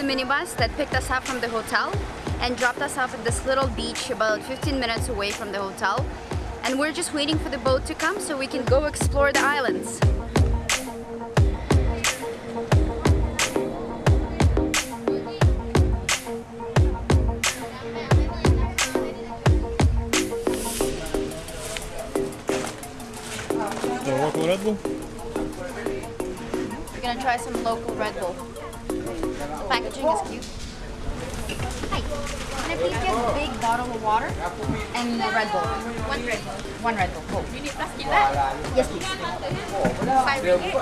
the minibus that picked us up from the hotel and dropped us off at this little beach about 15 minutes away from the hotel. And we're just waiting for the boat to come so we can go explore the islands. Local Red Bull? We're gonna try some local Red Bull. The packaging is cute. Hi. Can I please get a big bottle of water and a Red Bull? One Red Bull. One Red Bull. Cool. You need plastic Yes, please. Five ringgit. Do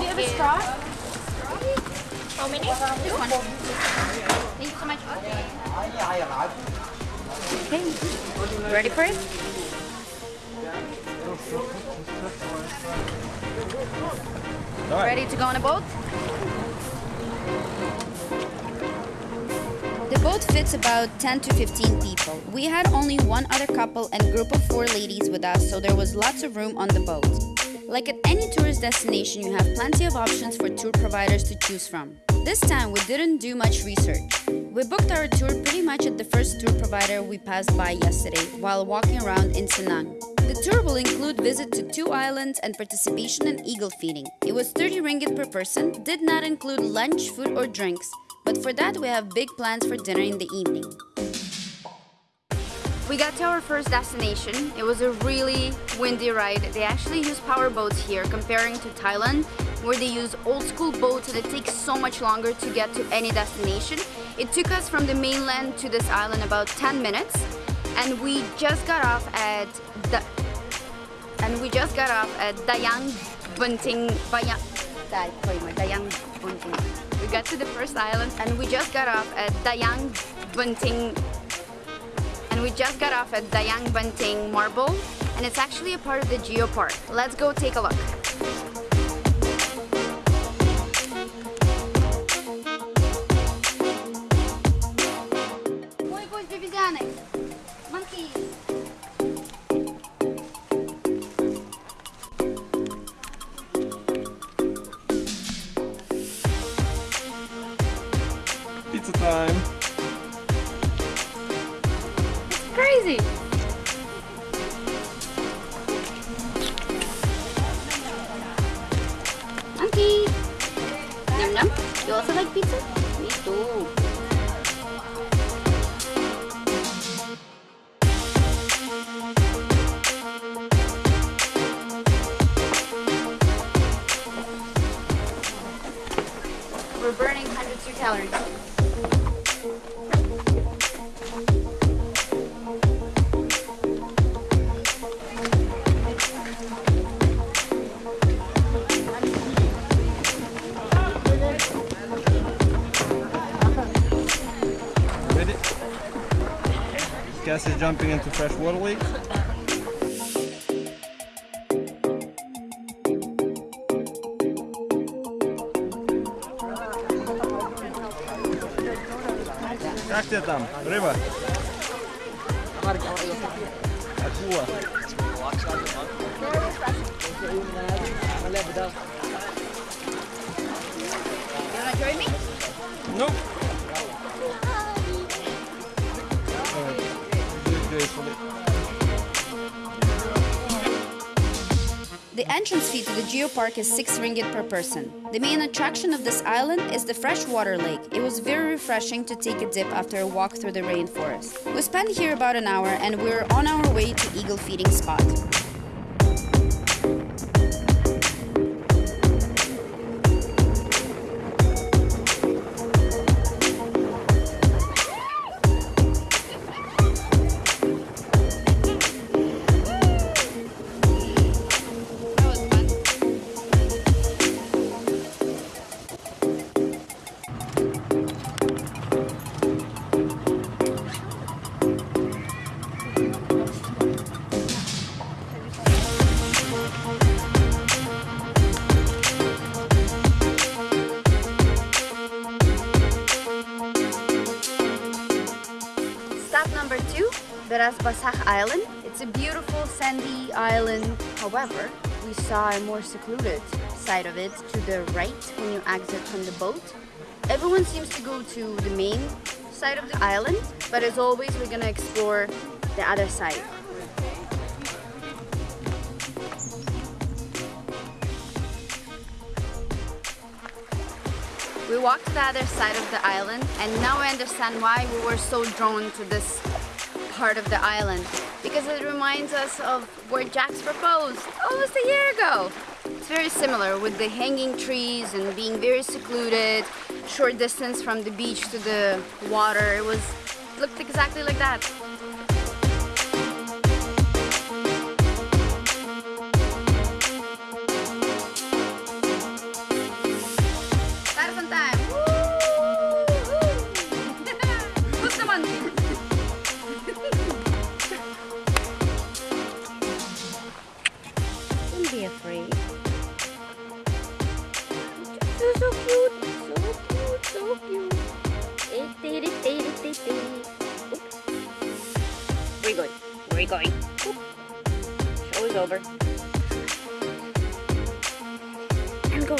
you have a straw? How many? This one. Thank you so much. Okay. Ready for it? Alright. Ready to go on a boat? The boat fits about 10 to 15 people. We had only one other couple and group of four ladies with us, so there was lots of room on the boat. Like at any tourist destination, you have plenty of options for tour providers to choose from. This time, we didn't do much research. We booked our tour pretty much at the first tour provider we passed by yesterday while walking around in Cenang. The tour will include visit to two islands and participation in eagle feeding. It was 30 ringgit per person, did not include lunch, food or drinks, but for that we have big plans for dinner in the evening. We got to our first destination. It was a really windy ride. They actually use power boats here comparing to Thailand where they use old school boats and it takes so much longer to get to any destination. It took us from the mainland to this island about 10 minutes and we just got off at the and we just got off at Dayang Bunting Bayang Dayang Bunting. We got to the first island and we just got off at Dayang Bunting and we just got off at Dayang Bunting Marble and it's actually a part of the Geo Park. Let's go take a look. You also like pizza? Me too. Gas is jumping into fresh water lake. Как тебе там? Рыба? Акула. You wanna join me? Nope. The entrance fee to the Geopark is 6 ringgit per person. The main attraction of this island is the freshwater lake. It was very refreshing to take a dip after a walk through the rainforest. We spent here about an hour and we're on our way to eagle feeding spot. Beras Island. It's a beautiful sandy island. However, we saw a more secluded side of it to the right when you exit from the boat. Everyone seems to go to the main side of the island, but as always, we're gonna explore the other side. We walked to the other side of the island and now I understand why we were so drawn to this part of the island because it reminds us of where Jack's proposed almost a year ago. It's very similar with the hanging trees and being very secluded, short distance from the beach to the water. It was looked exactly like that. Afraid. You're so cute, so cute, so cute. Where are you going? Where are you going? Show is over. And go.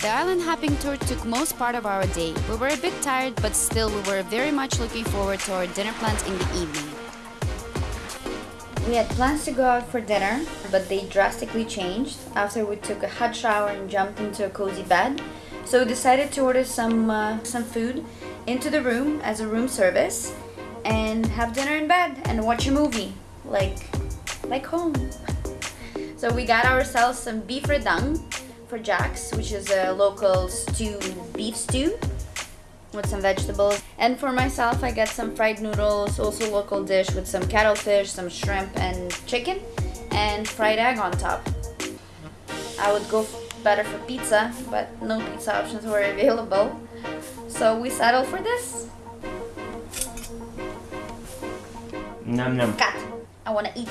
The island hopping tour took most part of our day. We were a bit tired, but still we were very much looking forward to our dinner plans in the evening. We had plans to go out for dinner, but they drastically changed after we took a hot shower and jumped into a cozy bed. So we decided to order some uh, some food into the room as a room service and have dinner in bed and watch a movie like like home. So we got ourselves some beef rendang for Jack's, which is a local stew beef stew with some vegetables. And for myself, I get some fried noodles, also local dish with some cuttlefish, some shrimp and chicken, and fried egg on top. I would go better for pizza, but no pizza options were available. So we settled for this. Num num. Cat, I wanna eat.